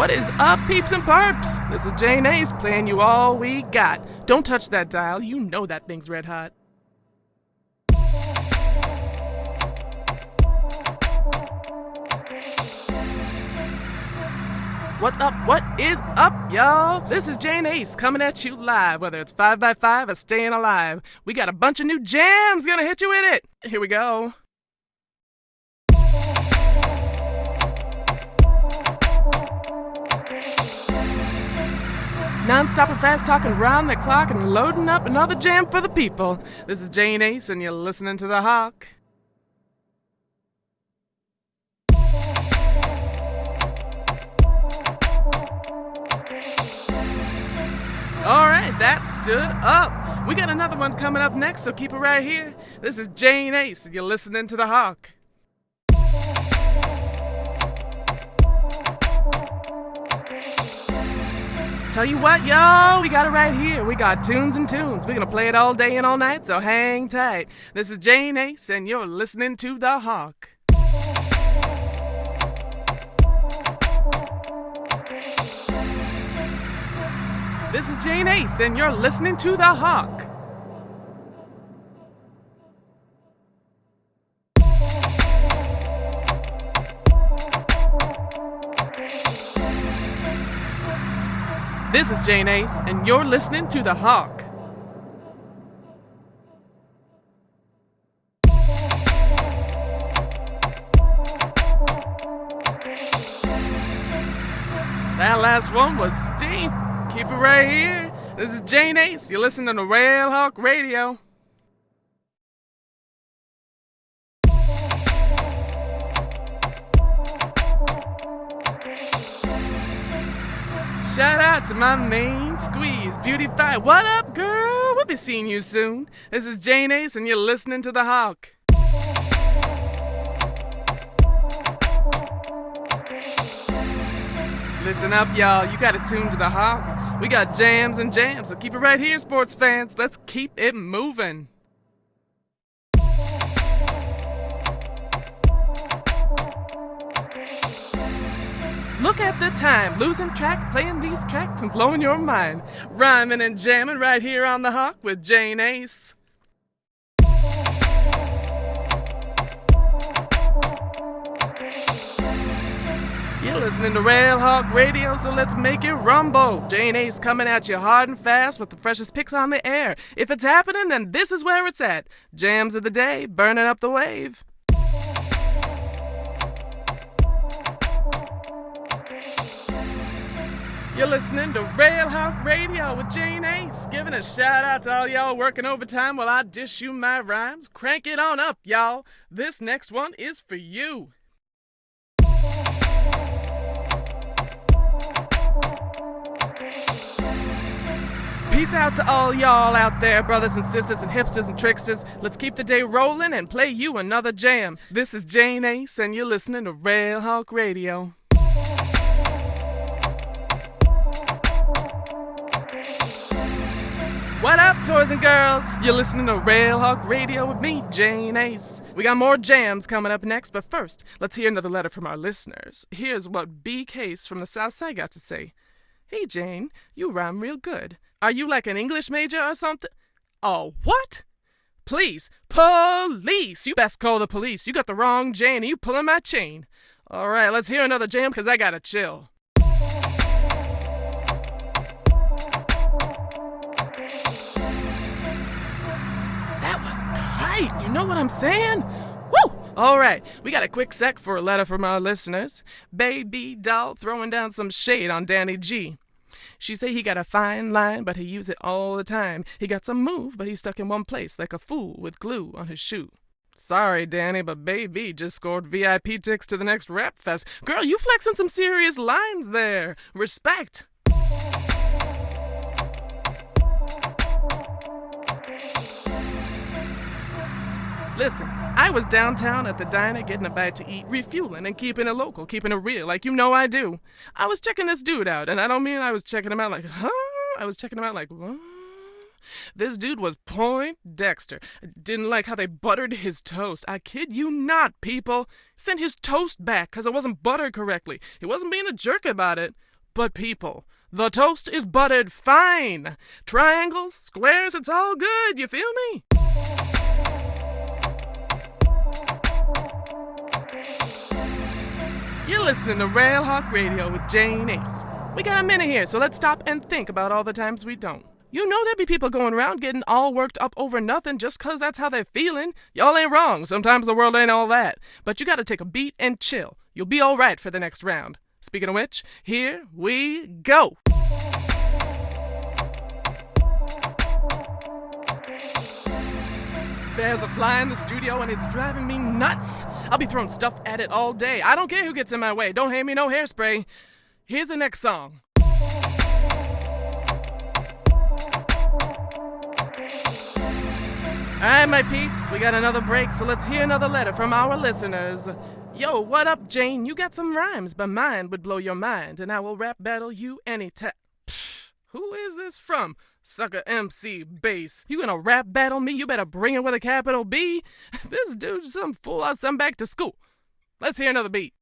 What is up, peeps and perps? This is Jane Ace playing you all we got. Don't touch that dial, you know that thing's red hot. What's up? What is up, y'all? This is Jane Ace coming at you live, whether it's 5x5 or staying alive. We got a bunch of new jams gonna hit you with it. Here we go. Non-stop and fast talking round the clock and loading up another jam for the people. This is Jane Ace and you're listening to The Hawk. All right, that stood up. We got another one coming up next, so keep it right here. This is Jane Ace, and you're listening to The Hawk. Tell you what, y'all, we got it right here. We got tunes and tunes. We're gonna play it all day and all night, so hang tight. This is Jane Ace, and you're listening to The Hawk. This is Jane Ace, and you're listening to The Hawk. This is Jane Ace, and you're listening to The Hawk. That last one was steam. Keep it right here. This is Jane Ace. You're listening to Railhawk Radio. Out to my main squeeze, Beauty Pie. What up, girl? We'll be seeing you soon. This is Jane Ace, and you're listening to The Hawk. Listen up, y'all. You got it tuned to The Hawk. We got jams and jams, so keep it right here, sports fans. Let's keep it moving. Look at the time, losing track, playing these tracks and blowing your mind. Rhyming and jamming right here on the Hawk with Jane Ace. You're listening to Railhawk Radio, so let's make it rumble. Jane Ace coming at you hard and fast with the freshest picks on the air. If it's happening, then this is where it's at. Jams of the day, burning up the wave. You're listening to Railhawk Radio with Jane Ace, giving a shout out to all y'all working overtime while I dish you my rhymes. Crank it on up, y'all. This next one is for you. Peace out to all y'all out there, brothers and sisters and hipsters and tricksters. Let's keep the day rolling and play you another jam. This is Jane Ace, and you're listening to Railhawk Radio. What up, toys and girls? You're listening to Railhawk Radio with me, Jane Ace. We got more jams coming up next, but first, let's hear another letter from our listeners. Here's what B. Case from the South Side got to say. Hey, Jane, you rhyme real good. Are you like an English major or something? Oh, what? Please, police! You best call the police. You got the wrong Jane and you pulling my chain. All right, let's hear another jam because I gotta chill. Tight. You know what I'm saying? Woo! All right, we got a quick sec for a letter from our listeners. Baby doll throwing down some shade on Danny G. She say he got a fine line, but he use it all the time. He got some move, but he's stuck in one place like a fool with glue on his shoe. Sorry, Danny, but Baby just scored VIP tickets to the next rap fest. Girl, you flexing some serious lines there. Respect. Listen, I was downtown at the diner getting a bite to eat, refueling and keeping it local, keeping it real, like you know I do. I was checking this dude out, and I don't mean I was checking him out like, huh? I was checking him out like, what? This dude was Point Dexter. Didn't like how they buttered his toast. I kid you not, people. Sent his toast back because it wasn't buttered correctly. He wasn't being a jerk about it. But people, the toast is buttered fine. Triangles, squares, it's all good, you feel me? You're listening to Railhawk Radio with Jane Ace. We got a minute here, so let's stop and think about all the times we don't. You know there'd be people going around getting all worked up over nothing just 'cause that's how they're feeling. Y'all ain't wrong. Sometimes the world ain't all that. But you gotta take a beat and chill. You'll be alright for the next round. Speaking of which, here we go. There's a fly in the studio and it's driving me nuts. I'll be throwing stuff at it all day. I don't care who gets in my way. Don't hand me no hairspray. Here's the next song. Alright, my peeps, we got another break, so let's hear another letter from our listeners. Yo, what up, Jane? You got some rhymes, but mine would blow your mind, and I will rap battle you any anytime. Who is this from? Sucker MC Bass. You gonna rap battle me? You better bring it with a capital B. This dude's some fool I'll send back to school. Let's hear another beat.